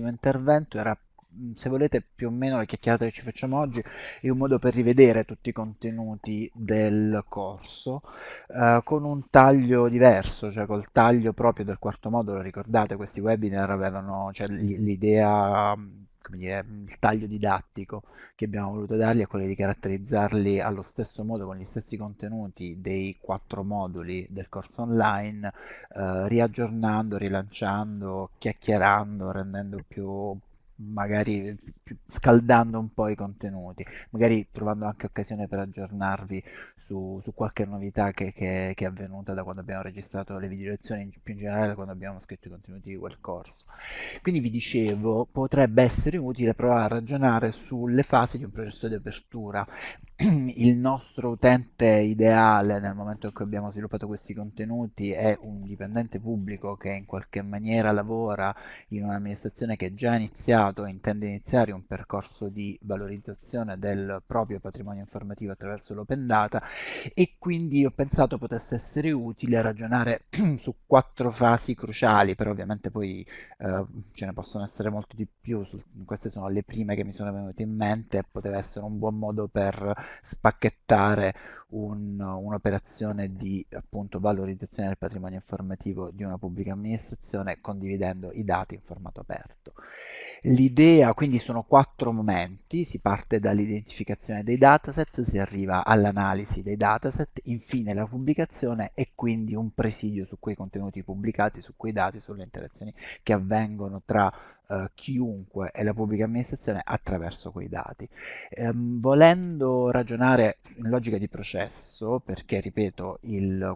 ultimo intervento era se volete più o meno la chiacchierata che ci facciamo oggi è un modo per rivedere tutti i contenuti del corso eh, con un taglio diverso, cioè col taglio proprio del quarto modulo, ricordate questi webinar avevano cioè, l'idea come dire, il taglio didattico che abbiamo voluto dargli è quello di caratterizzarli allo stesso modo con gli stessi contenuti dei quattro moduli del corso online, eh, riaggiornando, rilanciando, chiacchierando, rendendo più magari scaldando un po' i contenuti, magari trovando anche occasione per aggiornarvi su, su qualche novità che, che, che, è avvenuta da quando abbiamo registrato le video lezioni, più in generale da quando abbiamo scritto i contenuti di quel corso. Quindi vi dicevo, potrebbe essere utile provare a ragionare sulle fasi di un processo di apertura. Il nostro utente ideale nel momento in cui abbiamo sviluppato questi contenuti è un dipendente pubblico che in qualche maniera lavora in un'amministrazione che è già iniziato e intende iniziare un percorso di valorizzazione del proprio patrimonio informativo attraverso l'open data e quindi ho pensato potesse essere utile ragionare su quattro fasi cruciali, però ovviamente poi eh, ce ne possono essere molto di più, queste sono le prime che mi sono venute in mente e poteva essere un buon modo per spacchettare un'operazione un di appunto valorizzazione del patrimonio informativo di una pubblica amministrazione condividendo i dati in formato aperto. L'idea, quindi sono quattro momenti, si parte dall'identificazione dei dataset, si arriva all'analisi dei dataset, infine la pubblicazione e quindi un presidio su quei contenuti pubblicati, su quei dati, sulle interazioni che avvengono tra eh, chiunque e la pubblica amministrazione attraverso quei dati. Ehm, volendo ragionare in logica di processo, perché ripeto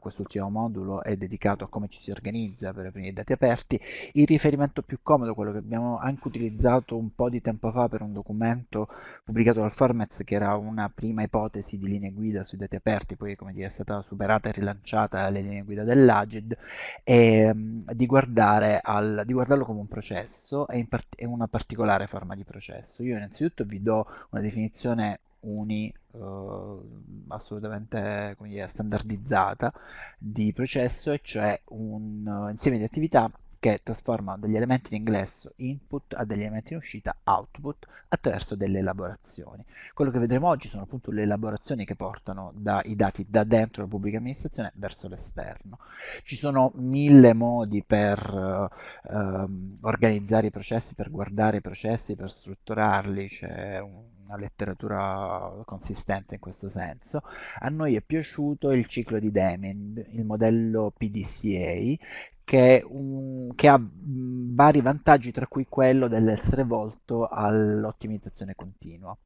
quest'ultimo modulo è dedicato a come ci si organizza per aprire i dati aperti, il riferimento più comodo, quello che abbiamo anche utilizzato un po' di tempo fa per un documento pubblicato dal Formez che era una prima ipotesi di linee guida sui dati aperti, poi come dire è stata superata e rilanciata le linee guida dell'Agid, è di, guardare al, di guardarlo come un processo e part- è una particolare forma di processo. Io innanzitutto vi do una definizione uni uh, assolutamente dire, standardizzata di processo, e cioè un uh, insieme di attività che trasforma degli elementi in ingresso input a degli elementi in uscita output attraverso delle elaborazioni. Quello che vedremo oggi sono appunto le elaborazioni che portano da, i dati da dentro la pubblica amministrazione verso l'esterno. Ci sono mille modi per uh, um, organizzare i processi, per guardare i processi, per strutturarli, c'è un una letteratura consistente in questo senso. A noi è piaciuto il ciclo di Deming, il modello PDCA, che, un, che, ha vari vantaggi, tra cui quello dell'essere volto all'ottimizzazione continua.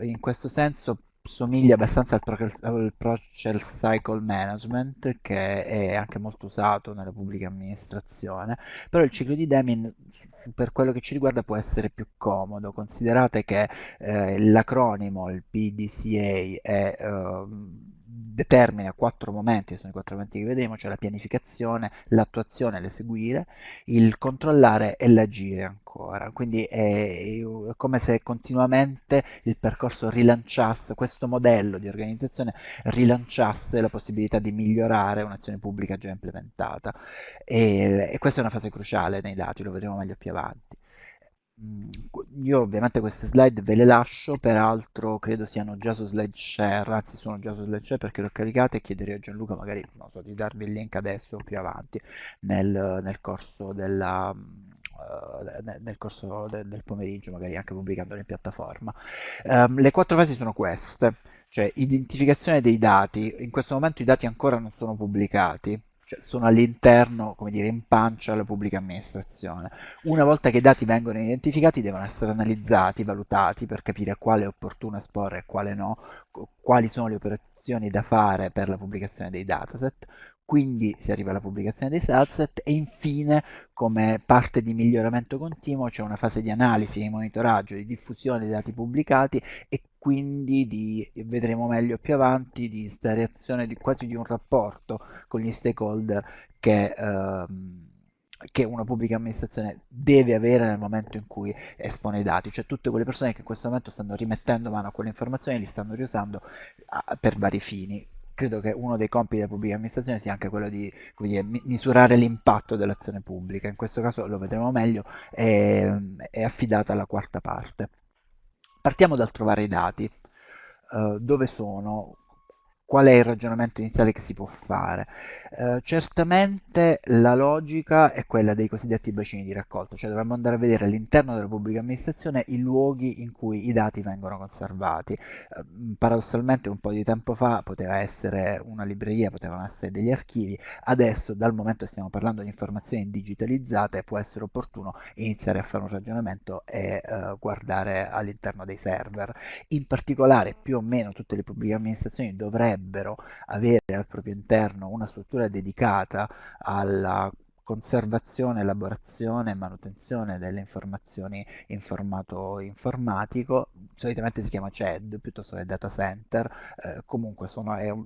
In questo senso somiglia abbastanza al, al Process Cycle Management, che è anche molto usato nella pubblica amministrazione, però il ciclo di Deming per quello che ci riguarda può essere più comodo. Considerate che eh, l'acronimo, il PDCA, è... Eh, determina quattro momenti, sono i quattro momenti che vedremo, cioè la pianificazione, l'attuazione, l'eseguire, il controllare e l'agire ancora. Quindi è, come se continuamente il percorso rilanciasse, questo modello di organizzazione rilanciasse la possibilità di migliorare un'azione pubblica già implementata. E, e questa è una fase cruciale nei dati, lo vedremo meglio più avanti. Mm, io ovviamente queste slide ve le lascio, peraltro credo siano già su slide share, anzi sono già su slide share perché le ho caricate e chiederei a Gianluca magari so, di darvi il link adesso o più avanti nel, nel corso, della, uh, nel, corso de, del pomeriggio, magari anche pubblicandolo in piattaforma. Um, le quattro fasi sono queste, cioè identificazione dei dati, in questo momento i dati ancora non sono pubblicati, cioè sono all'interno, come dire, in pancia alla pubblica amministrazione. Una volta che i dati vengono identificati devono essere analizzati, valutati per capire quale è opportuno esporre e quale no, quali sono le operazioni da fare per la pubblicazione dei dataset, quindi si arriva alla pubblicazione dei dataset e infine come parte di miglioramento continuo c'è una fase di analisi, di monitoraggio, di diffusione dei dati pubblicati e quindi di, vedremo meglio più avanti, di installazione di, quasi di un rapporto con gli stakeholder che, ehm, che una pubblica amministrazione deve avere nel momento in cui espone i dati, cioè tutte quelle persone che in questo momento stanno rimettendo mano a quelle informazioni li stanno riusando per vari fini credo che uno dei compiti della pubblica amministrazione sia anche quello di dire, mi- misurare l'impatto dell'azione pubblica. In questo caso lo vedremo meglio, è, è affidata alla quarta parte. Partiamo dal trovare i dati. Eh, dove sono? Qual è il ragionamento iniziale che si può fare? Eh, certamente la logica è quella dei cosiddetti bacini di raccolta, cioè dovremmo andare a vedere all'interno della pubblica amministrazione i luoghi in cui i dati vengono conservati. Eh, paradossalmente un po' di tempo fa poteva essere una libreria, potevano essere degli archivi, adesso dal momento che stiamo parlando di informazioni digitalizzate può essere opportuno iniziare a fare un ragionamento e eh, guardare all'interno dei server. In particolare più o meno tutte le pubbliche amministrazioni dovrebbero dovrebbero avere al proprio interno una struttura dedicata alla conservazione, elaborazione e manutenzione delle informazioni in formato informatico, solitamente si chiama CED piuttosto che data center, eh, comunque sono, è un,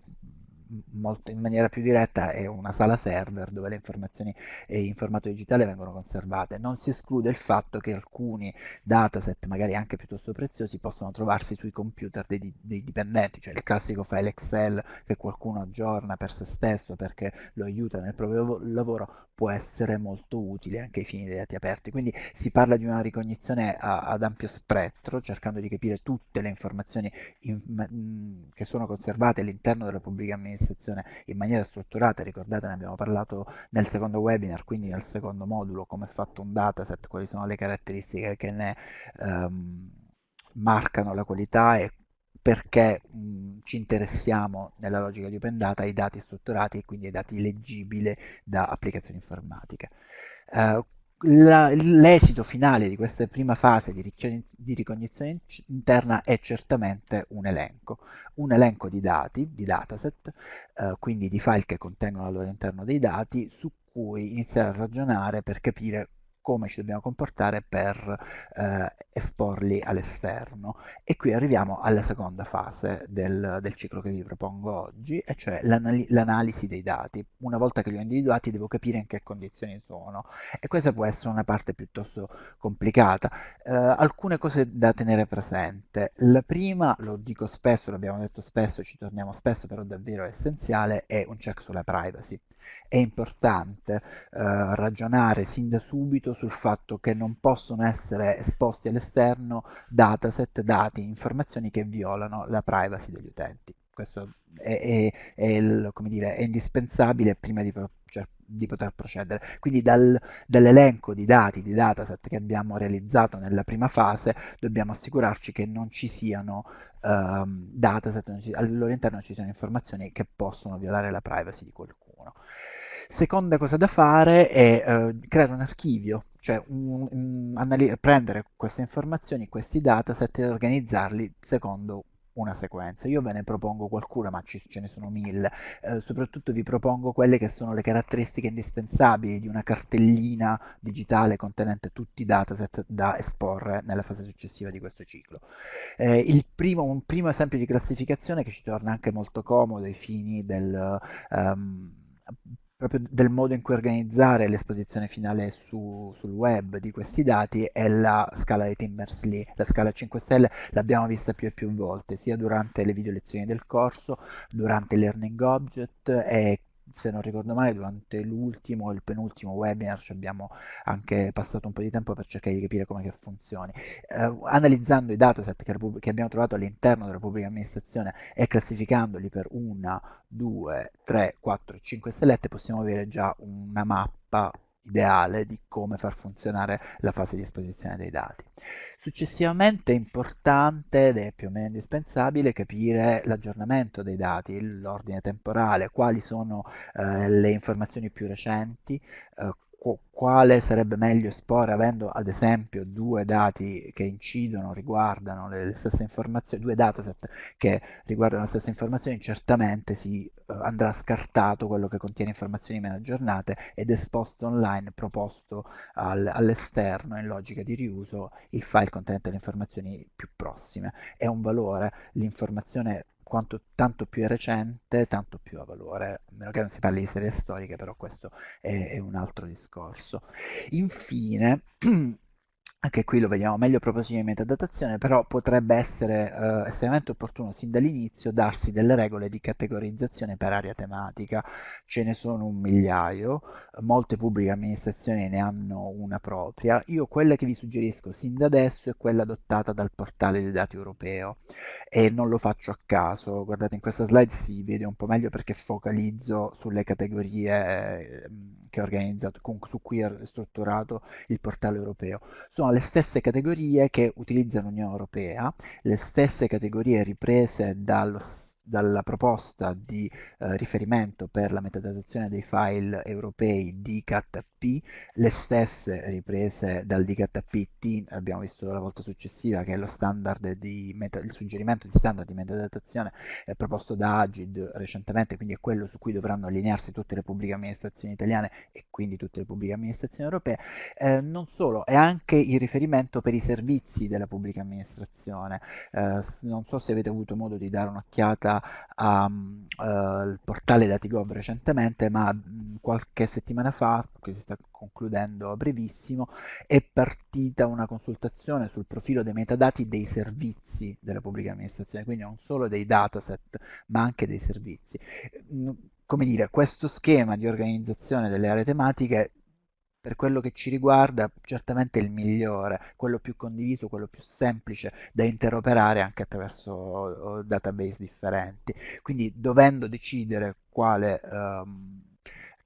molto, in maniera più diretta è una sala server dove le informazioni in formato digitale vengono conservate. Non si esclude il fatto che alcuni dataset, magari anche piuttosto preziosi, possano trovarsi sui computer dei, dei dipendenti, cioè il classico file Excel che qualcuno aggiorna per se stesso perché lo aiuta nel proprio lavoro, può essere molto utile anche ai fini dei dati aperti. Quindi si parla di una ricognizione a, ad ampio spettro, cercando di capire tutte le informazioni in, che sono conservate all'interno della pubblica amministrazione in maniera strutturata. Ricordate, ne abbiamo parlato nel secondo webinar, quindi nel secondo modulo, come è fatto un dataset, quali sono le caratteristiche che ne um, marcano la qualità e perché mh, ci interessiamo nella logica di Open Data ai dati strutturati e quindi ai dati leggibili da applicazioni informatiche. Uh, l'esito finale di questa prima fase di, di, ricognizione interna è certamente un elenco, un elenco di dati, di dataset, eh, quindi di file che contengono al loro interno dei dati, su cui iniziare a ragionare per capire come ci dobbiamo comportare per eh, esporli all'esterno. E qui arriviamo alla seconda fase del, del ciclo che vi propongo oggi, e cioè l'anal l'analisi dei dati. Una volta che li ho individuati devo capire in che condizioni sono e questa può essere una parte piuttosto complicata. Eh, alcune cose da tenere presente. La prima, lo dico spesso, l'abbiamo detto spesso, ci torniamo spesso, però davvero è essenziale, è un check sulla privacy è importante eh, ragionare sin da subito sul fatto che non possono essere esposti all'esterno dataset, dati, informazioni che violano la privacy degli utenti. Questo è, è, è, il, dire, è indispensabile prima di, cioè, di, poter procedere. Quindi dal, dall'elenco di dati, di dataset che abbiamo realizzato nella prima fase, dobbiamo assicurarci che non ci siano um, dataset, ci, al loro ci siano informazioni che possono violare la privacy di qualcuno. Seconda cosa da fare è eh, creare un archivio, cioè un, un, prendere queste informazioni, questi dataset e organizzarli secondo una sequenza. Io ve ne propongo qualcuna, ma ci, ce ne sono mille. Eh, soprattutto vi propongo quelle che sono le caratteristiche indispensabili di una cartellina digitale contenente tutti i dataset da esporre nella fase successiva di questo ciclo. Eh, primo, un primo esempio di classificazione che ci torna anche molto comodo ai fini del... Um, proprio del modo in cui organizzare l'esposizione finale su, sul web di questi dati è la scala di Timberley, la scala 5 stelle l'abbiamo vista più e più volte, sia durante le video lezioni del corso, durante Learning Object e se non ricordo male, durante l'ultimo e il penultimo webinar ci abbiamo anche passato un po' di tempo per cercare di capire come funzioni. Eh, analizzando i dataset che, che abbiamo trovato all'interno della pubblica amministrazione e classificandoli per 1, 2, 3, 4, 5 stellette possiamo avere già una mappa ideale di come far funzionare la fase di esposizione dei dati. Successivamente è importante ed è più o meno indispensabile capire l'aggiornamento dei dati, l'ordine temporale, quali sono eh, le informazioni più recenti, eh, quale sarebbe meglio esporre avendo ad esempio due dati che incidono, riguardano le, stesse informazioni, due dataset che riguardano le stesse informazioni, certamente si uh, andrà scartato quello che contiene informazioni meno aggiornate ed esposto online, proposto al, all'esterno in logica di riuso il file contenente le informazioni più prossime. È un valore, l'informazione quanto tanto più è recente, tanto più ha valore, a meno che non si parli di serie storiche, però questo è, è un altro discorso. Infine, Anche qui lo vediamo meglio proposito di metadatazione, però potrebbe essere eh, estremamente opportuno sin dall'inizio darsi delle regole di categorizzazione per area tematica. Ce ne sono un migliaio, molte pubbliche amministrazioni ne hanno una propria. Io quella che vi suggerisco sin da adesso è quella adottata dal portale dei dati europeo e non lo faccio a caso. Guardate, in questa slide si vede un po' meglio perché focalizzo sulle categorie eh, su cui è strutturato il portale europeo. Sono le stesse categorie che utilizza l'Unione Europea, le stesse categorie riprese dallo dalla proposta di eh, riferimento per la metadatazione dei file europei DKP, le stesse riprese dal DKP-T, abbiamo visto la volta successiva che è lo standard di meta, il suggerimento di standard di metadatazione eh, proposto da Agid recentemente, quindi è quello su cui dovranno allinearsi tutte le pubbliche amministrazioni italiane e quindi tutte le pubbliche amministrazioni europee. Eh, non solo, è anche il riferimento per i servizi della pubblica amministrazione. Eh, non so se avete avuto modo di dare un'occhiata al uh, portale Datigov recentemente, ma mh, qualche settimana fa, che si sta concludendo a brevissimo, è partita una consultazione sul profilo dei metadati dei servizi della pubblica amministrazione, quindi non solo dei dataset, ma anche dei servizi. Come dire, questo schema di organizzazione delle aree tematiche per quello che ci riguarda, certamente il migliore, quello più condiviso, quello più semplice da interoperare anche attraverso database differenti. Quindi dovendo decidere quale um,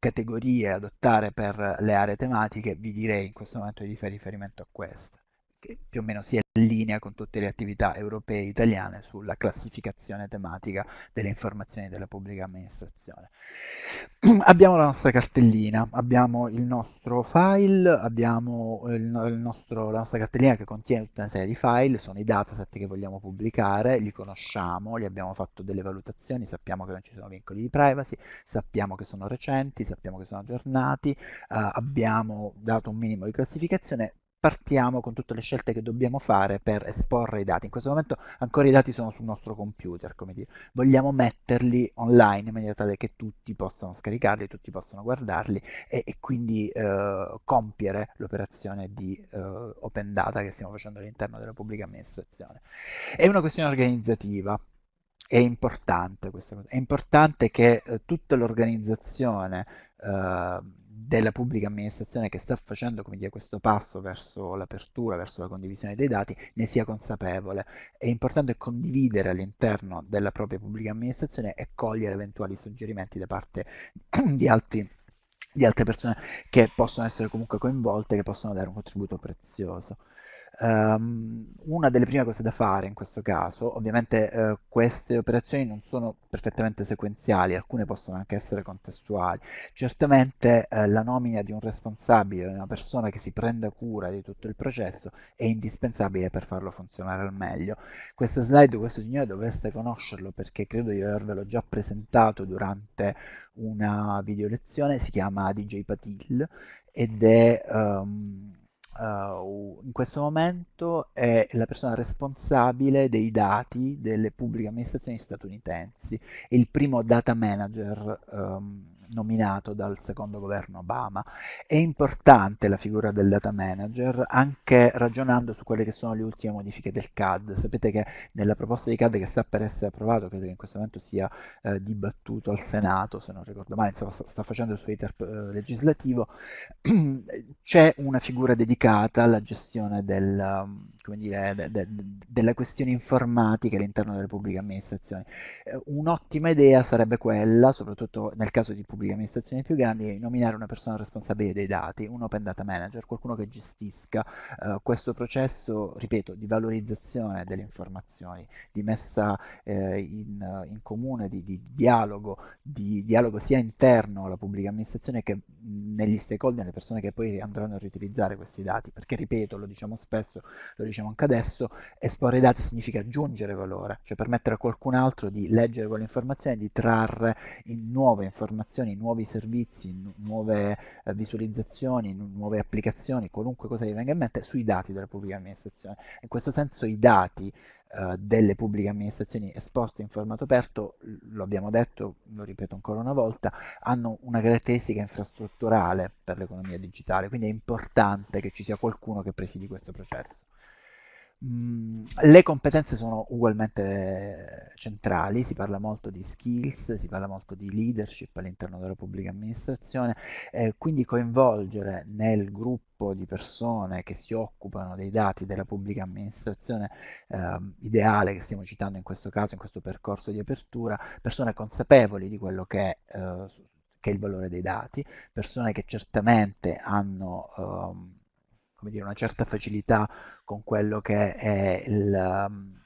categorie adottare per le aree tematiche, vi direi in questo momento di fare riferimento a queste che più o meno si è in linea con tutte le attività europee e italiane sulla classificazione tematica delle informazioni della pubblica amministrazione. abbiamo la nostra cartellina, abbiamo il nostro file, abbiamo il, il nostro, la nostra cartellina che contiene tutta una serie di file, sono i dataset che vogliamo pubblicare, li conosciamo, li abbiamo fatto delle valutazioni, sappiamo che non ci sono vincoli di privacy, sappiamo che sono recenti, sappiamo che sono aggiornati, eh, abbiamo dato un minimo di classificazione, partiamo con tutte le scelte che dobbiamo fare per esporre i dati. In questo momento ancora i dati sono sul nostro computer, come dire. Vogliamo metterli online in maniera tale che tutti possano scaricarli, tutti possano guardarli e, e quindi eh, compiere l'operazione di eh, open data che stiamo facendo all'interno della pubblica amministrazione. È una questione organizzativa. È importante questa cosa, è importante che eh, tutta l'organizzazione eh, della pubblica amministrazione che sta facendo dire, questo passo verso l'apertura, verso la condivisione dei dati, ne sia consapevole. È importante condividere all'interno della propria pubblica amministrazione e cogliere eventuali suggerimenti da parte di, altri, di altre persone che possono essere comunque coinvolte, che possono dare un contributo prezioso. Um, una delle prime cose da fare in questo caso, ovviamente uh, queste operazioni non sono perfettamente sequenziali, alcune possono anche essere contestuali. Certamente uh, la nomina di un responsabile, di una persona che si prenda cura di tutto il processo, è indispensabile per farlo funzionare al meglio. Questa slide, questo signore dovreste conoscerlo perché credo di avervelo già presentato durante una video lezione, si chiama DJ Patil ed è... Um, uh, in questo momento è la persona responsabile dei dati delle pubbliche amministrazioni statunitensi, è il primo data manager um, nominato dal secondo governo Obama. È importante la figura del data manager anche ragionando su quelle che sono le ultime modifiche del CAD. Sapete che nella proposta di CAD che sta per essere approvato, credo che in questo momento sia eh, dibattuto al Senato, se non ricordo male, insomma sta, sta facendo il suo iter eh, legislativo, c'è una figura dedicata alla gestione del, dire, de, de, de, della questione informatica all'interno delle pubbliche amministrazioni. Eh, un'ottima idea sarebbe quella, soprattutto nel caso di pubbliche pubbliche amministrazioni più grandi, nominare una persona responsabile dei dati, un open data manager, qualcuno che gestisca uh, questo processo, ripeto, di valorizzazione delle informazioni, di messa eh, in, in, comune, di, di, dialogo, di dialogo sia interno alla pubblica amministrazione che negli stakeholder, nelle persone che poi andranno a riutilizzare questi dati, perché ripeto, lo diciamo spesso, lo diciamo anche adesso, esporre i dati significa aggiungere valore, cioè permettere a qualcun altro di leggere quelle informazioni, di trarre in nuove informazioni informazioni, nuovi servizi, nu nuove eh, visualizzazioni, nu nuove applicazioni, qualunque cosa vi venga in mente, sui dati della pubblica amministrazione. In questo senso i dati eh, delle pubbliche amministrazioni esposte in formato aperto, lo abbiamo detto, lo ripeto ancora una volta, hanno una caratteristica infrastrutturale per l'economia digitale, quindi è importante che ci sia qualcuno che presidi questo processo. Mm, le competenze sono ugualmente centrali, si parla molto di skills, si parla molto di leadership all'interno della pubblica amministrazione, eh, quindi coinvolgere nel gruppo di persone che si occupano dei dati della pubblica amministrazione eh, ideale che stiamo citando in questo caso, in questo percorso di apertura, persone consapevoli di quello che è, eh, che è il valore dei dati, persone che certamente hanno ehm, come dire, una certa facilità con quello che è il um,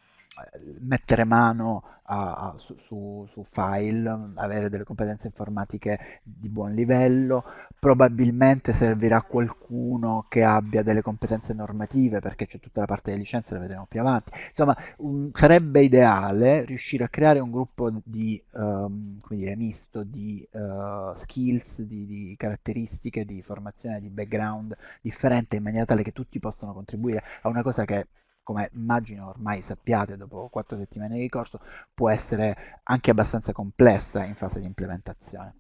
mettere mano a, a, su, su, file, avere delle competenze informatiche di buon livello, probabilmente servirà qualcuno che abbia delle competenze normative perché c'è tutta la parte delle licenze, la vedremo più avanti. Insomma, un, sarebbe ideale riuscire a creare un gruppo di, um, come dire, misto di uh, skills, di, di caratteristiche, di formazione, di background differente in maniera tale che tutti possano contribuire a una cosa che come immagino ormai sappiate dopo quattro settimane di corso, può essere anche abbastanza complessa in fase di implementazione.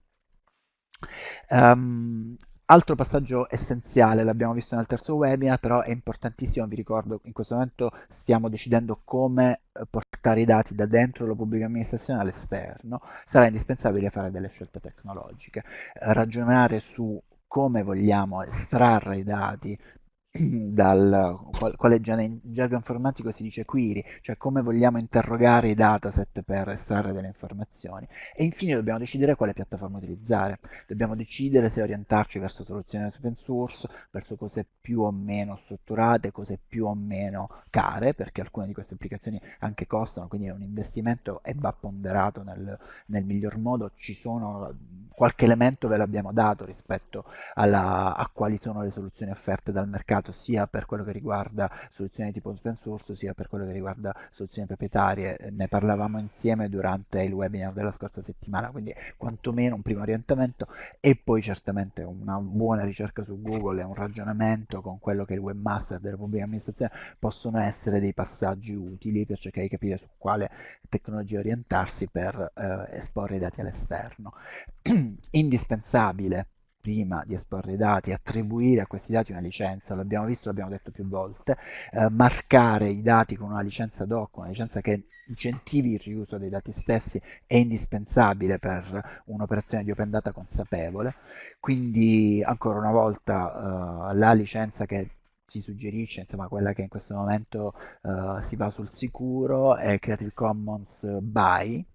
Um, altro passaggio essenziale, l'abbiamo visto nel terzo webinar, però è importantissimo, vi ricordo, in questo momento stiamo decidendo come eh, portare i dati da dentro la pubblica amministrazione all'esterno, sarà indispensabile fare delle scelte tecnologiche, ragionare su come vogliamo estrarre i dati dal quale in gergo informatico si dice query, cioè come vogliamo interrogare i dataset per estrarre delle informazioni. E infine dobbiamo decidere quale piattaforma utilizzare. Dobbiamo decidere se orientarci verso soluzioni open source, verso cose più o meno strutturate, cose più o meno care, perché alcune di queste applicazioni anche costano, quindi è un investimento e va ponderato nel, nel miglior modo. Ci sono qualche elemento ve l'abbiamo dato rispetto alla, a quali sono le soluzioni offerte dal mercato, sia per quello che riguarda soluzioni tipo open source, sia per quello che riguarda soluzioni proprietarie. Ne parlavamo insieme durante il webinar della scorsa settimana, quindi quantomeno un primo orientamento e poi certamente una buona ricerca su Google e un ragionamento con quello che è il webmaster della pubblica amministrazione possono essere dei passaggi utili per cercare di capire su quale tecnologia orientarsi per eh, esporre i dati all'esterno. indispensabile prima di esporre i dati, attribuire a questi dati una licenza, l'abbiamo visto, l'abbiamo detto più volte, eh, marcare i dati con una licenza doc, una licenza che incentivi il riuso dei dati stessi è indispensabile per un'operazione di open data consapevole, quindi ancora una volta eh, la licenza che si suggerisce, insomma quella che in questo momento eh, si va sul sicuro è Creative Commons BY,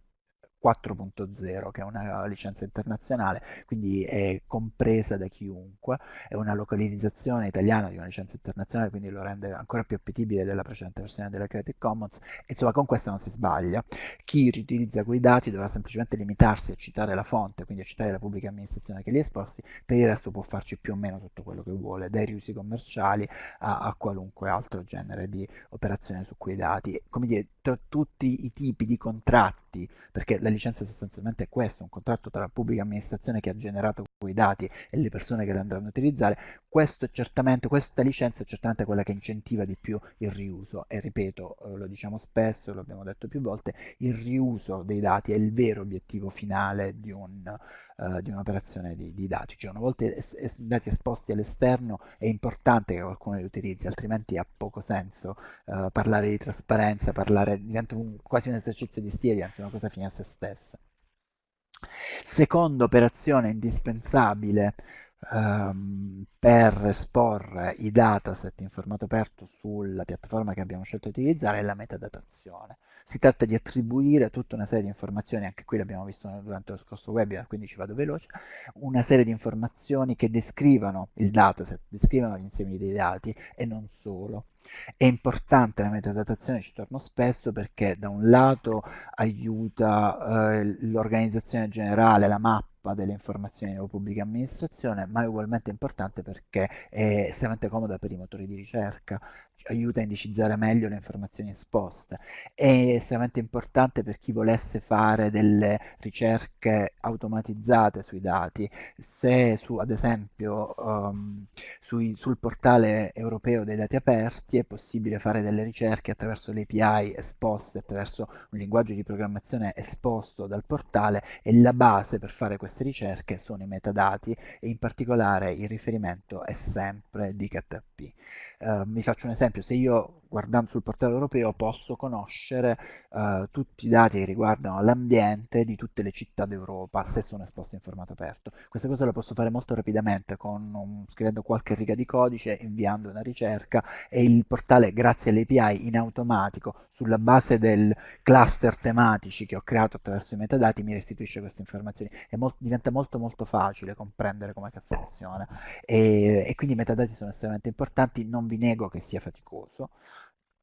4.0 che è una licenza internazionale, quindi è compresa da chiunque, è una localizzazione italiana di una licenza internazionale, quindi lo rende ancora più appetibile della precedente versione della Creative Commons, insomma con questa non si sbaglia. Chi riutilizza quei dati dovrà semplicemente limitarsi a citare la fonte, quindi a citare la pubblica amministrazione che li ha esposti, per il resto può farci più o meno tutto quello che vuole, dai riusi commerciali a, a qualunque altro genere di operazione su quei dati. Come dire, tra tutti i tipi di contratti, perché la licenza sostanzialmente è questo, un contratto tra la pubblica amministrazione che ha generato quei dati e le persone che li andranno a utilizzare, questa licenza è certamente quella che incentiva di più il riuso e ripeto, eh, lo diciamo spesso, lo abbiamo detto più volte, il riuso dei dati è il vero obiettivo finale di un uh, di un'operazione di, di, dati, cioè una volta es es dati esposti all'esterno è importante che qualcuno li utilizzi, altrimenti ha poco senso uh, parlare di trasparenza, parlare, diventa un, quasi un esercizio di stile, anche una cosa fine a se stessa. Seconda operazione indispensabile um, per esporre i dataset in formato aperto sulla piattaforma che abbiamo scelto di utilizzare è la metadatazione. Si tratta di attribuire tutta una serie di informazioni, anche qui l'abbiamo visto durante lo scorso webinar, quindi ci vado veloce, una serie di informazioni che descrivano il dataset, descrivano gli insiemi dei dati e non solo. È importante la metadatazione, ci torno spesso, perché da un lato aiuta eh, l'organizzazione generale, la mappa, mappa delle informazioni della pubblica amministrazione, ma è ugualmente importante perché è estremamente comoda per i motori di ricerca, aiuta a indicizzare meglio le informazioni esposte, è estremamente importante per chi volesse fare delle ricerche automatizzate sui dati, se su, ad esempio um, sui, sul portale europeo dei dati aperti è possibile fare delle ricerche attraverso le API esposte, attraverso un linguaggio di programmazione esposto dal portale e la base per fare queste ricerche sono i metadati e in particolare il riferimento è sempre di KTP. Uh, vi faccio un esempio, se io guardando sul portale europeo posso conoscere uh, tutti i dati che riguardano l'ambiente di tutte le città d'Europa se sono esposti in formato aperto. Questa cosa la posso fare molto rapidamente con un, scrivendo qualche riga di codice, inviando una ricerca e il portale grazie alle API in automatico sulla base del cluster tematici che ho creato attraverso i metadati mi restituisce queste informazioni e molto, diventa molto molto facile comprendere come funziona e, e quindi i metadati sono estremamente importanti, vi nego che sia faticoso,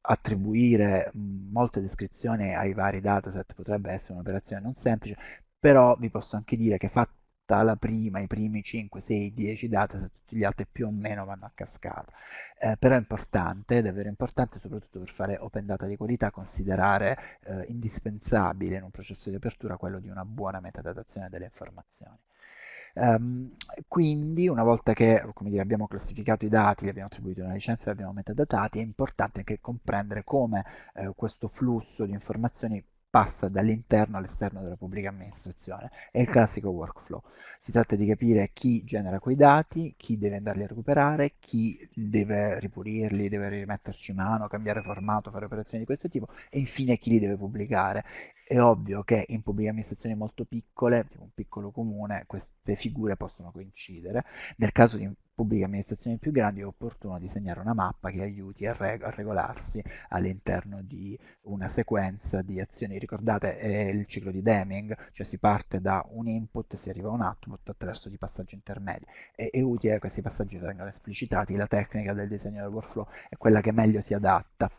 attribuire molte descrizioni ai vari dataset potrebbe essere un'operazione non semplice, però vi posso anche dire che fatta la prima, i primi 5, 6, 10 dataset, tutti gli altri più o meno vanno a cascata. Eh, però è importante, è davvero importante, soprattutto per fare open data di qualità, considerare eh, indispensabile in un processo di apertura quello di una buona metadatazione delle informazioni. Um, quindi una volta che dire, abbiamo classificato i dati, gli abbiamo attribuito una licenza, li abbiamo metadatati, è importante anche comprendere come eh, questo flusso di informazioni passa dall'interno all'esterno della pubblica amministrazione. È il classico workflow. Si tratta di capire chi genera quei dati, chi deve andarli a recuperare, chi deve ripulirli, deve rimetterci mano, cambiare formato, fare operazioni di questo tipo e infine chi li deve pubblicare. È ovvio che in pubbliche amministrazioni molto piccole, un piccolo comune, queste figure possono coincidere. Nel caso di pubbliche amministrazioni più grandi è opportuno disegnare una mappa che aiuti a, reg a regolarsi all'interno di una sequenza di azioni. Ricordate, è il ciclo di Deming, cioè si parte da un input, si arriva a un output attraverso dei passaggi intermedi. È, è utile che questi passaggi vengano esplicitati, la tecnica del disegno del workflow è quella che meglio si adatta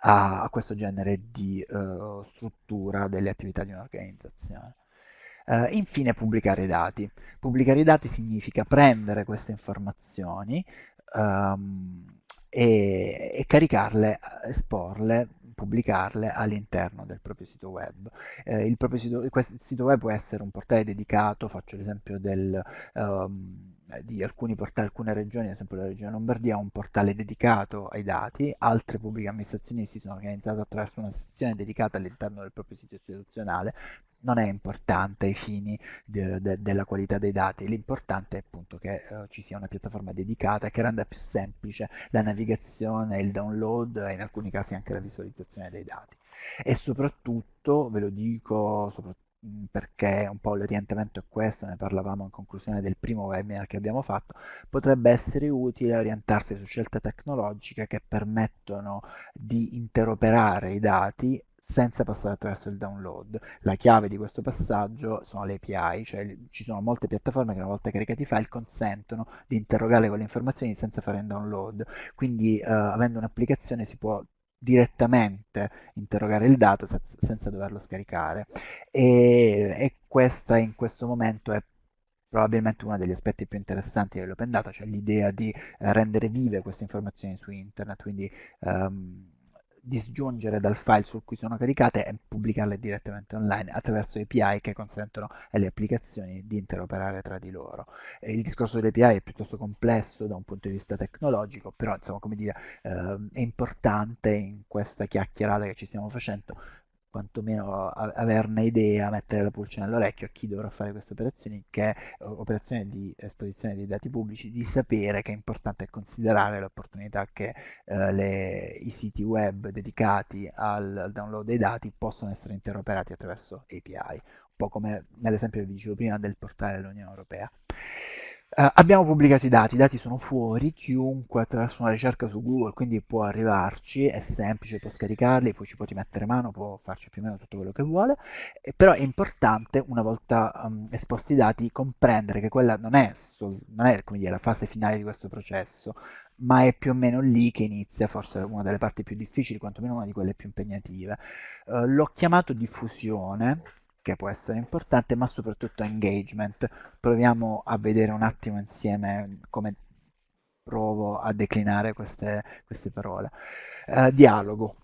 a, a questo genere di uh, struttura delle attività di un'organizzazione. Uh, infine pubblicare i dati. Pubblicare i dati significa prendere queste informazioni um, e, e, caricarle, esporle, pubblicarle all'interno del proprio sito web. Eh, il proprio sito, questo sito web può essere un portale dedicato, faccio l'esempio del... Um, di alcuni portali, alcune regioni, ad esempio la regione Lombardia, ha un portale dedicato ai dati, altre pubbliche amministrazioni si sono organizzate attraverso una sezione dedicata all'interno del proprio sito istituzionale, non è importante ai fini de, de, della qualità dei dati, l'importante è appunto che uh, ci sia una piattaforma dedicata che renda più semplice la navigazione, il download e in alcuni casi anche la visualizzazione dei dati. E soprattutto, ve lo dico, soprattutto perché un po' l'orientamento è questo, ne parlavamo in conclusione del primo webinar che abbiamo fatto, potrebbe essere utile orientarsi su scelte tecnologiche che permettono di interoperare i dati senza passare attraverso il download. La chiave di questo passaggio sono le API, cioè ci sono molte piattaforme che una volta caricati i file consentono di interrogare quelle informazioni senza fare un download. Quindi eh, avendo un'applicazione si può direttamente interrogare il dato senza doverlo scaricare. E, e questa in questo momento è probabilmente uno degli aspetti più interessanti dell'open data, cioè l'idea di eh, rendere vive queste informazioni su internet, quindi um, disgiungere dal file su cui sono caricate e pubblicarle direttamente online attraverso API che consentono alle applicazioni di interoperare tra di loro. Il discorso delle API è piuttosto complesso da un punto di vista tecnologico, però insomma, come dire, eh, è importante in questa chiacchierata che ci stiamo facendo quantomeno averne idea, mettere la pulce nell'orecchio a chi dovrà fare queste operazioni, che è operazione di esposizione dei dati pubblici, di sapere che è importante considerare l'opportunità che eh, le, i siti web dedicati al, al, download dei dati possano essere interoperati attraverso API, un po' come nell'esempio che vi dicevo prima del portale dell'Unione Europea. Uh, abbiamo pubblicato i dati, i dati sono fuori, chiunque attraverso una ricerca su Google quindi può arrivarci, è semplice, può scaricarli, poi ci può rimettere mano, può farci più o meno tutto quello che vuole, eh, però è importante una volta um, esposti i dati comprendere che quella non è, non è dire, la fase finale di questo processo, ma è più o meno lì che inizia forse una delle parti più difficili, quantomeno una di quelle più impegnative. Uh, l'ho chiamato diffusione che può essere importante, ma soprattutto engagement. Proviamo a vedere un attimo insieme come provo a declinare queste, queste parole. Uh, dialogo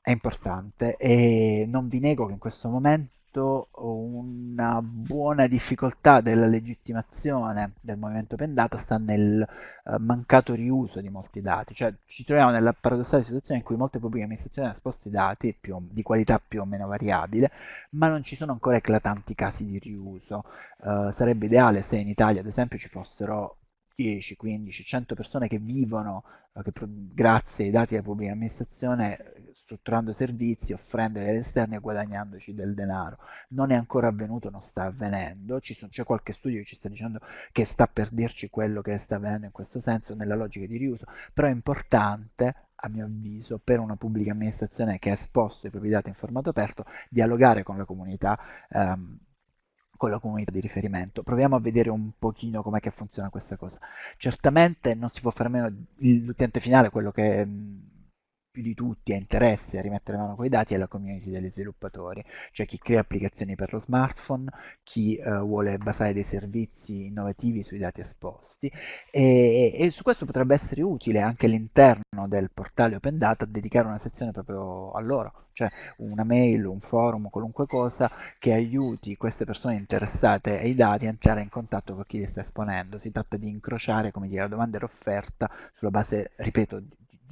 è importante e non vi nego che in questo momento una buona difficoltà della legittimazione del movimento Pendata sta nel uh, mancato riuso di molti dati, cioè ci troviamo nella paradossale situazione in cui molte pubbliche amministrazioni hanno esposti dati più, di qualità più o meno variabile, ma non ci sono ancora eclatanti casi di riuso. Uh, sarebbe ideale se in Italia, ad esempio, ci fossero 10, 15, 100 persone che vivono eh, che grazie ai dati della pubblica amministrazione strutturando servizi, offrendoli agli esterni e guadagnandoci del denaro. Non è ancora avvenuto, non sta avvenendo, c'è qualche studio che ci sta dicendo che sta per dirci quello che sta avvenendo in questo senso, nella logica di riuso, però è importante a mio avviso, per una pubblica amministrazione che ha esposto i propri dati in formato aperto, dialogare con la comunità ehm, con la comunità di riferimento. Proviamo a vedere un pochino com'è che funziona questa cosa. Certamente non si può fare meno l'utente finale, quello che più di tutti ha interesse a rimettere mano quei dati è la community degli sviluppatori, cioè chi crea applicazioni per lo smartphone, chi uh, vuole basare dei servizi innovativi sui dati esposti e, e, su questo potrebbe essere utile anche all'interno del portale Open Data dedicare una sezione proprio a loro, cioè una mail, un forum, qualunque cosa che aiuti queste persone interessate ai dati a entrare in contatto con chi li sta esponendo. Si tratta di incrociare, come dire, la domanda e l'offerta sulla base, ripeto,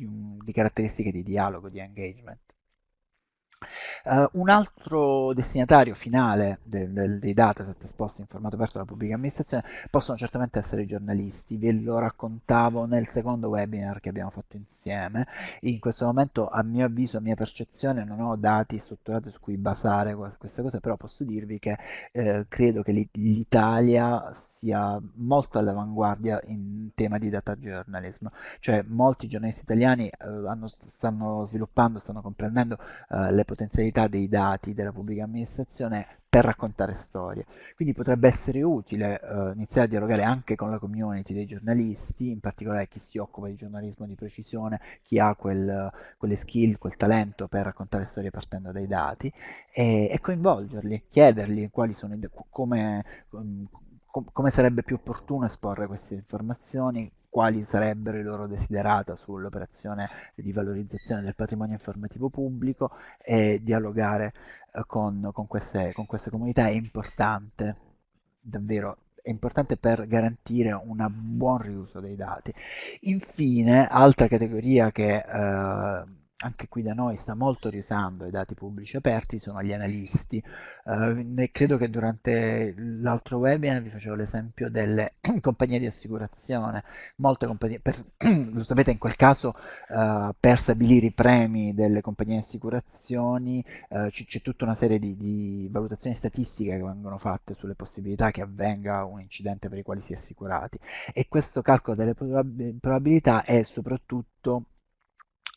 un, di caratteristiche di dialogo, di engagement. Uh, un altro destinatario finale del, del, dei dataset esposti in formato aperto dalla pubblica amministrazione possono certamente essere i giornalisti, ve lo raccontavo nel secondo webinar che abbiamo fatto insieme, in questo momento a mio avviso, a mia percezione non ho dati strutturati su cui basare queste cose, però posso dirvi che eh, credo che l'Italia sia molto all'avanguardia in tema di data journalism, cioè molti giornalisti italiani eh, hanno, stanno sviluppando, stanno comprendendo eh, le potenzialità dei dati della pubblica amministrazione per raccontare storie. Quindi potrebbe essere utile eh, iniziare a dialogare anche con la community dei giornalisti, in particolare chi si occupa di giornalismo di precisione, chi ha quel, quelle skill, quel talento per raccontare storie partendo dai dati, e, e coinvolgerli, chiedergli quali sono, come, com come sarebbe più opportuno esporre queste informazioni, quali sarebbero i loro desiderata sull'operazione di valorizzazione del patrimonio informativo pubblico e dialogare eh, con, con, queste, con queste comunità è importante, davvero è importante per garantire un buon riuso dei dati. Infine, altra categoria che eh, anche qui da noi sta molto riusando i dati pubblici aperti, sono gli analisti. Eh, credo che durante l'altro webinar vi facevo l'esempio delle compagnie di assicurazione. Molte compagnie, per, lo sapete in quel caso eh, per stabilire i premi delle compagnie di assicurazioni eh, c'è tutta una serie di, di, valutazioni statistiche che vengono fatte sulle possibilità che avvenga un incidente per i quali si è assicurati e questo calcolo delle probabilità è soprattutto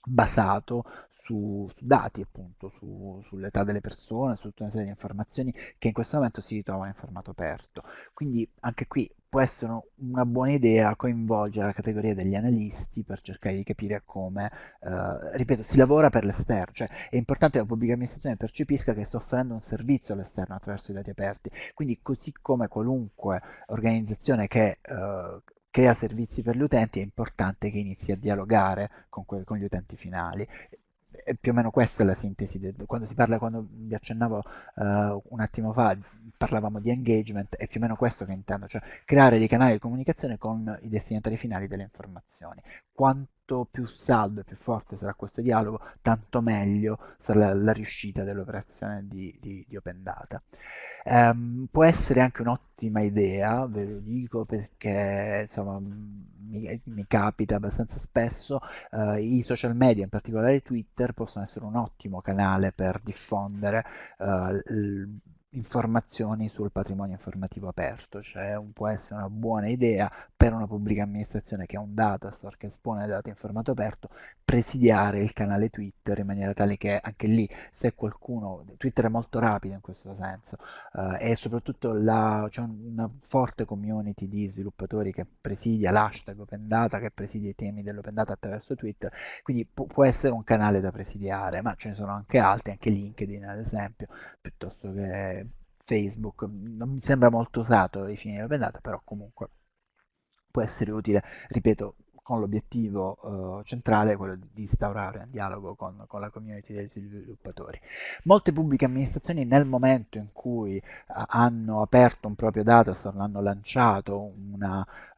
basato su, su dati, appunto, su, sull'età delle persone, su tutta una serie di informazioni che in questo momento si ritrovano in formato aperto. Quindi anche qui può essere una buona idea coinvolgere la categoria degli analisti per cercare di capire come, eh, ripeto, si lavora per l'esterno, cioè è importante che la pubblica amministrazione percepisca che sta offrendo un servizio all'esterno attraverso i dati aperti, quindi così come qualunque organizzazione che eh, crea servizi per gli utenti, è importante che inizi a dialogare con, con gli utenti finali. E più o meno questa è la sintesi, del, quando si parla, quando vi accennavo uh, un attimo fa, parlavamo di engagement, è più o meno questo che intendo, cioè creare dei canali di comunicazione con i destinatari finali delle informazioni. Quanto più saldo e più forte sarà questo dialogo, tanto meglio sarà la, la riuscita dell'operazione di, di, di Open Data. Um, può essere anche un'ottima idea, ve lo dico perché insomma mi, mi capita abbastanza spesso, uh, i social media, in particolare Twitter, possono essere un ottimo canale per diffondere uh, informazioni sul patrimonio informativo aperto, cioè un, può essere una buona idea per una pubblica amministrazione che ha un datastore che espone dati in formato aperto, presidiare il canale Twitter in maniera tale che anche lì se qualcuno, Twitter è molto rapido in questo senso eh, e soprattutto c'è una forte community di sviluppatori che presidia l'hashtag Open Data, che presidia i temi dell'Open Data attraverso Twitter, quindi pu può essere un canale da presidiare, ma ce ne sono anche altri, anche LinkedIn ad esempio, piuttosto che Facebook, non mi sembra molto usato ai fini della pendata, però comunque può essere utile, ripeto, con l'obiettivo uh, centrale quello di instaurare un dialogo con, con, la community degli sviluppatori. Molte pubbliche amministrazioni nel momento in cui uh, hanno aperto un proprio datastore, hanno lanciato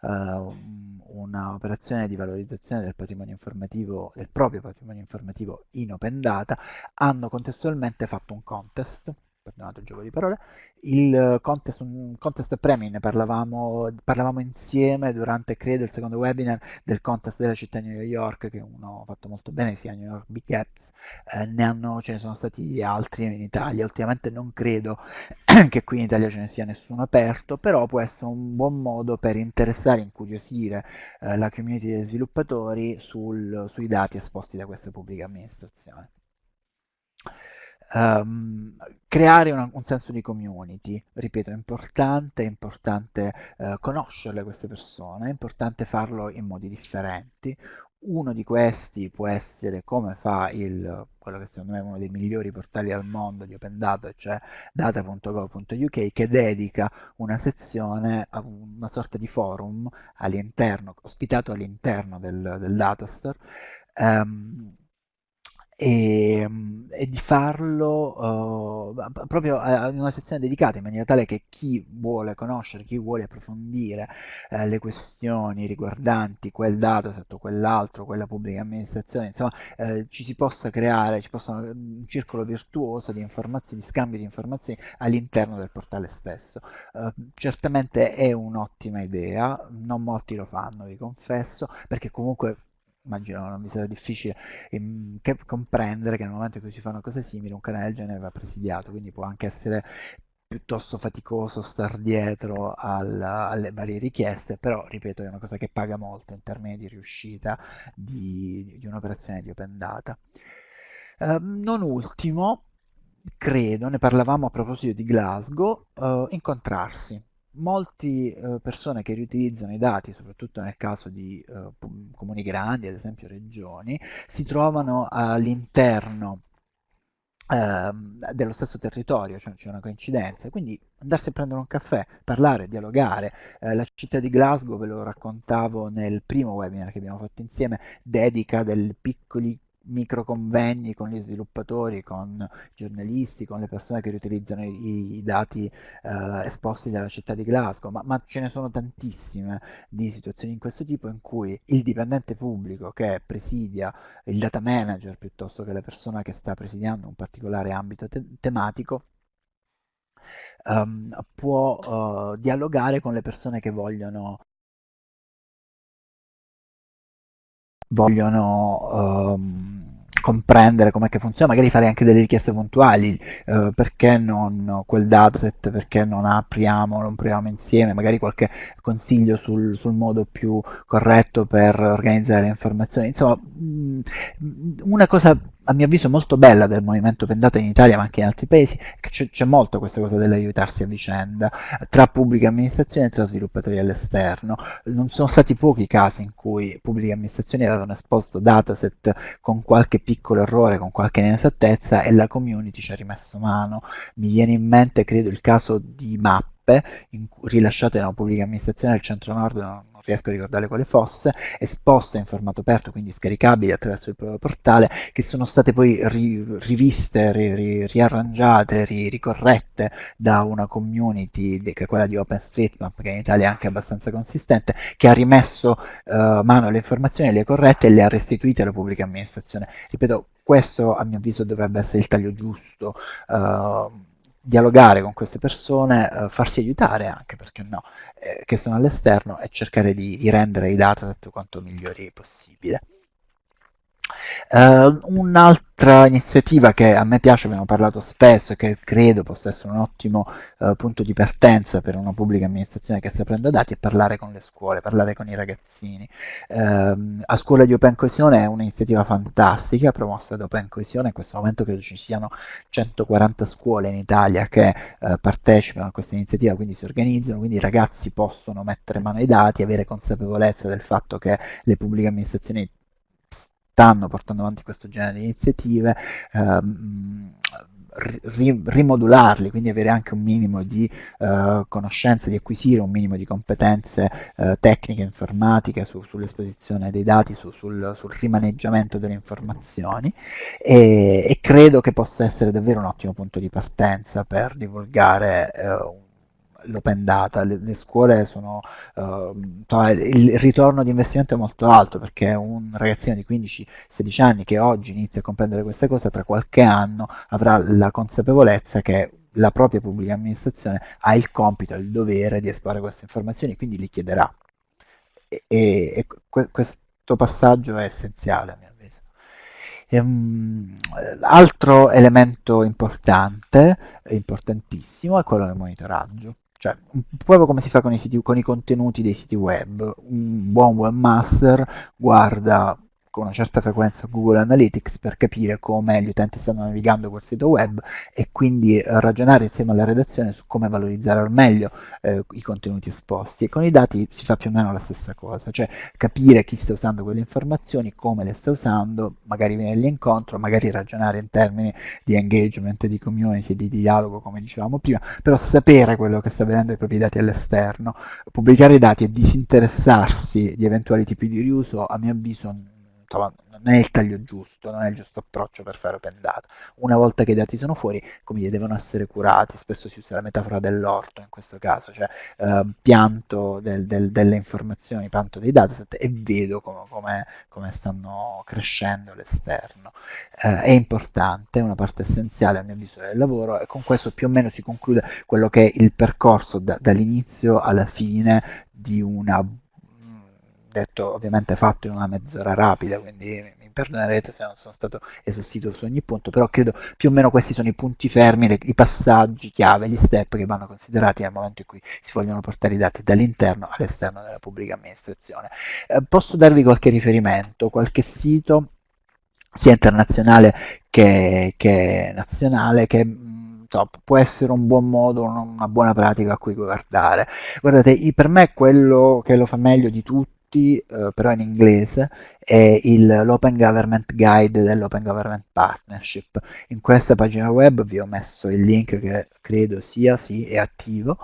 un'operazione di valorizzazione del del proprio patrimonio informativo in open data, hanno contestualmente fatto un contest perdonate il gioco di parole, il contest, un contest premi, ne parlavamo, parlavamo insieme durante, credo, il secondo webinar del contest della città di New York, che uno fatto molto bene, sia New York Big Apps, eh, ne hanno, ce ne sono stati altri in Italia, ultimamente non credo che qui in Italia ce ne sia nessuno aperto, però può essere un buon modo per interessare, incuriosire eh, la community dei sviluppatori sul, sui dati esposti da queste pubbliche amministrazioni um, creare una, un senso di community, ripeto, è importante, è importante uh, conoscerle queste persone, è importante farlo in modi differenti. Uno di questi può essere come fa il, quello che secondo me è uno dei migliori portali al mondo di Open Data, cioè data.gov.uk, che dedica una sezione una sorta di forum all'interno, ospitato all'interno del, del datastore, um, e, e di farlo uh, proprio in una sezione dedicata in maniera tale che chi vuole conoscere, chi vuole approfondire uh, le questioni riguardanti quel dataset o quell'altro, quella pubblica amministrazione, insomma uh, ci si possa creare, ci possa un circolo virtuoso di informazioni, di scambio di informazioni all'interno del portale stesso. certamente è un'ottima idea, non molti lo fanno, vi confesso, perché comunque immagino non mi sarà difficile ehm, comprendere che nel momento in cui si fa una cosa simile un canale del genere va presidiato, quindi può anche essere piuttosto faticoso star dietro alla, alle varie richieste, però ripeto è una cosa che paga molto in termini di riuscita di, di un'operazione di open data. Eh, non ultimo, credo, ne parlavamo a proposito di Glasgow, eh, incontrarsi molte eh, persone che riutilizzano i dati, soprattutto nel caso di eh, comuni grandi, ad esempio regioni, si trovano all'interno eh, dello stesso territorio, cioè c'è una coincidenza, quindi andarsi a prendere un caffè, parlare, dialogare. Eh, la città di Glasgow, ve lo raccontavo nel primo webinar che abbiamo fatto insieme, dedica dei piccoli micro convegni con gli sviluppatori, con i giornalisti, con le persone che riutilizzano i, i dati eh, esposti dalla città di Glasgow, ma, ma, ce ne sono tantissime di situazioni in questo tipo in cui il dipendente pubblico che presidia il data manager piuttosto che la persona che sta presidiando un particolare ambito te tematico um, può uh, dialogare con le persone che vogliono vogliono um, comprendere com'è che funziona, magari fare anche delle richieste puntuali, eh, perché non quel dataset, perché non apriamo, non proviamo insieme, magari qualche consiglio sul, sul modo più corretto per organizzare le informazioni. Insomma, mh, una cosa a mio avviso molto bella del movimento Pendata in Italia ma anche in altri paesi che c'è molto questa cosa dell'aiutarsi a vicenda tra pubbliche amministrazioni e tra sviluppatori all'esterno. Non sono stati pochi i casi in cui pubbliche amministrazioni avevano esposto dataset con qualche piccolo errore con qualche inesattezza e la community ci ha rimesso mano. Mi viene in mente credo il caso di mappe rilasciate da una pubblica amministrazione del centro nord riesco a ricordare quale fosse, esposte in formato aperto, quindi scaricabili attraverso il proprio portale, che sono state poi ri riviste, ri ri riarrangiate, ri ricorrette da una community, che è quella di OpenStreetMap, che in Italia è anche abbastanza consistente, che ha rimesso uh, mano alle informazioni, le corrette e le ha restituite alla pubblica amministrazione. Ripeto, questo a mio avviso dovrebbe essere il taglio giusto. Uh, dialogare con queste persone, eh, farsi aiutare anche, perché no, eh, che sono all'esterno e cercare di, di rendere i dataset quanto migliori possibile. Uh, un'altra iniziativa che a me piace, abbiamo parlato spesso e che credo possa essere un ottimo uh, punto di partenza per una pubblica amministrazione che sta prendendo dati è parlare con le scuole, parlare con i ragazzini. Uh, a scuola di Open Coesione è un'iniziativa fantastica promossa da Open Coesione, in questo momento credo ci siano 140 scuole in Italia che eh, partecipano a questa iniziativa, quindi si organizzano, quindi i ragazzi possono mettere mano ai dati, avere consapevolezza del fatto che le pubbliche amministrazioni stanno portando avanti questo genere di iniziative, ehm, ri rimodularli, quindi avere anche un minimo di eh, conoscenze, di acquisire un minimo di competenze eh, tecniche, informatiche su, sull'esposizione dei dati, su, sul, sul, rimaneggiamento delle informazioni. E, e, credo che possa essere davvero un ottimo punto di partenza per divulgare eh, un l'open data, le, le scuole sono, uh, il ritorno di investimento è molto alto perché un ragazzino di 15-16 anni che oggi inizia a comprendere queste cose, tra qualche anno avrà la consapevolezza che la propria pubblica amministrazione ha il compito, il dovere di esporre queste informazioni, quindi li chiederà. E, e, e questo passaggio è essenziale a mio avviso. Um, altro elemento importante, importantissimo, è quello del monitoraggio. Cioè, proprio come si fa con i, siti, con i contenuti dei siti web. Un buon webmaster guarda con una certa frequenza Google Analytics per capire come gli utenti stanno navigando quel sito web e quindi ragionare insieme alla redazione su come valorizzare al meglio eh, i contenuti esposti. E con i dati si fa più o meno la stessa cosa, cioè capire chi sta usando quelle informazioni, come le sta usando, magari venirgli incontro, magari ragionare in termini di engagement, di community, di dialogo, come dicevamo prima, però sapere quello che sta vedendo i propri dati all'esterno, pubblicare i dati e disinteressarsi di eventuali tipi di riuso, a mio avviso non è il taglio giusto, non è il giusto approccio per fare open data. Una volta che i dati sono fuori, come dire, devono essere curati, spesso si usa la metafora dell'orto in questo caso, cioè eh, pianto del, del, delle informazioni, pianto dei dataset e vedo come, come, come stanno crescendo all'esterno. Eh, è importante, è una parte essenziale a mio avviso del lavoro e con questo più o meno si conclude quello che è il percorso da, dall'inizio alla fine di una detto ovviamente fatto in una mezz'ora rapida, quindi mi perdonerete se non sono stato esaustivo su ogni punto, però credo più o meno questi sono i punti fermi, le, i passaggi chiave, gli step che vanno considerati nel momento in cui si vogliono portare i dati dall'interno all'esterno della pubblica amministrazione. Eh, posso darvi qualche riferimento, qualche sito sia internazionale che, che nazionale che top, può essere un buon modo, una buona pratica a cui guardare. Guardate, per me quello che lo fa meglio di tutti tutti, eh, però in inglese, è l'Open Government Guide dell'Open Government Partnership. In questa pagina web vi ho messo il link che credo sia, sì, è attivo,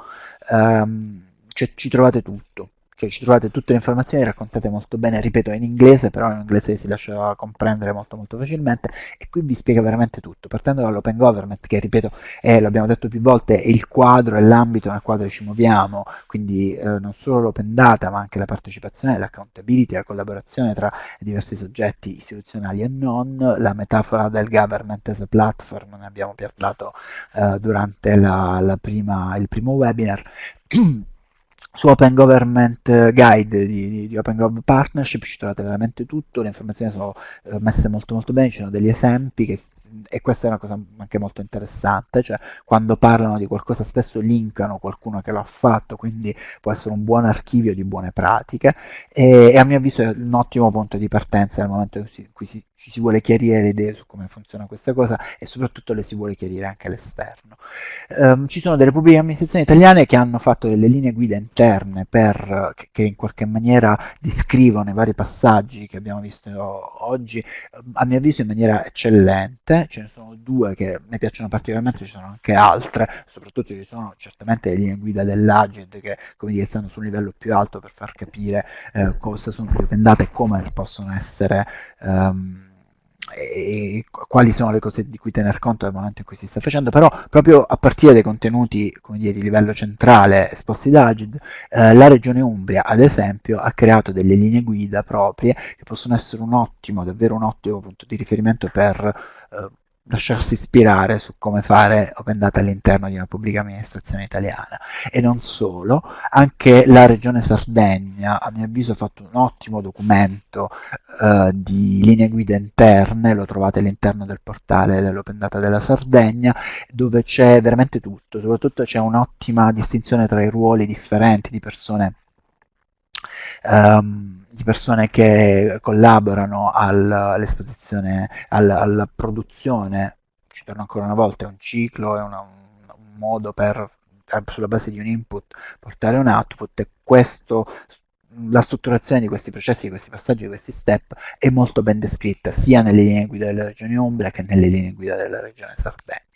um, cioè, ci trovate tutto cioè ci trovate tutte le informazioni raccontate molto bene, ripeto in inglese, però in inglese si lascia comprendere molto molto facilmente e qui vi spiega veramente tutto, partendo dall'open government che ripeto è, l'abbiamo detto più volte, è il quadro, è l'ambito nel quale ci muoviamo, quindi eh, non solo l'open data ma anche la partecipazione, l'accountability, la collaborazione tra diversi soggetti istituzionali e non, la metafora del government as a platform, ne abbiamo parlato eh, durante la, la prima, il primo webinar su Open Government Guide di, di, Open Gov Partnership ci trovate veramente tutto, le informazioni sono eh, messe molto molto bene, ci sono degli esempi che e questa è una cosa anche molto interessante, cioè quando parlano di qualcosa spesso linkano qualcuno che l'ha fatto, quindi può essere un buon archivio di buone pratiche e, e a mio avviso è un ottimo punto di partenza nel momento in cui si, ci si vuole chiarire le idee su come funziona questa cosa e soprattutto le si vuole chiarire anche all'esterno. Um, ci sono delle pubbliche amministrazioni italiane che hanno fatto delle linee guida interne per, che, che in qualche maniera descrivono i vari passaggi che abbiamo visto oggi, a mio avviso in maniera eccellente, ce ne sono due che mi piacciono particolarmente, ci sono anche altre, soprattutto ci sono certamente le linee guida dell'Agid che come dire, stanno su un livello più alto per far capire eh, cosa sono le open data e come possono essere um, e quali sono le cose di cui tener conto nel momento in cui si sta facendo, però proprio a partire dai contenuti dire, di livello centrale esposti da Agid, eh, la regione Umbria ad esempio ha creato delle linee guida proprie che possono essere un ottimo, davvero un ottimo punto di riferimento per eh, lasciarsi ispirare su come fare open data all'interno di una pubblica amministrazione italiana. E non solo, anche la Regione Sardegna, a mio avviso, ha fatto un ottimo documento eh, di linee guida interne, lo trovate all'interno del portale dell'Open Data della Sardegna, dove c'è veramente tutto, soprattutto c'è un'ottima distinzione tra i ruoli differenti di persone um, di persone che collaborano al, all'esposizione, al, alla produzione, ci torno ancora una volta, è un ciclo, è una, un, un modo per sulla base di un input portare un output e questo la strutturazione di questi processi, di questi passaggi, di questi step è molto ben descritta sia nelle linee guida della regione Umbria che nelle linee guida della regione Sardegna.